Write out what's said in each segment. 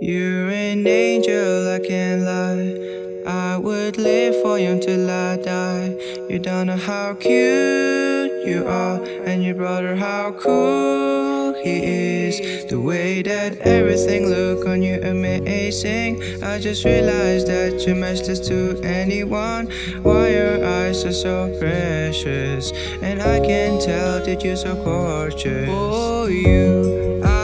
You're an angel, I can't lie. I would live for you until I die. You don't know how cute you are, and your brother how cool he is. The way that everything look on you amazing. I just realized that you're matchless to anyone. Why your eyes are so precious, and I can tell that you're so gorgeous. Oh, you, I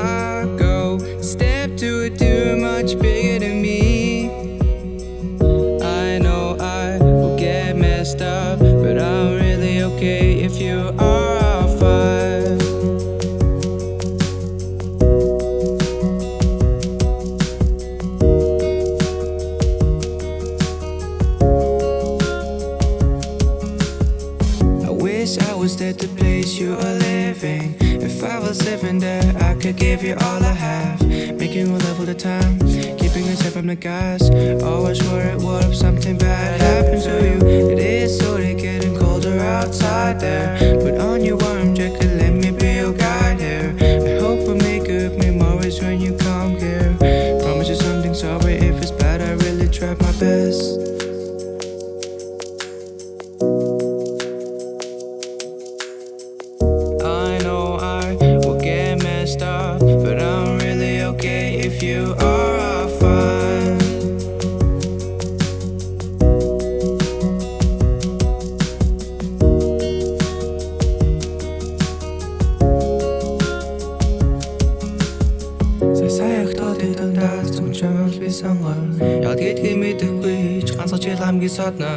wish I was at the place you are living. If I was living there, I could give you all I have. Making love all the time, keeping safe from the guys. Always worried what if something bad happens to you. It is slowly getting colder outside there. Put on your warm jacket, би сонгоо яг гэдгийг мэдэхгүй ч ганцхан жил хамгийн содно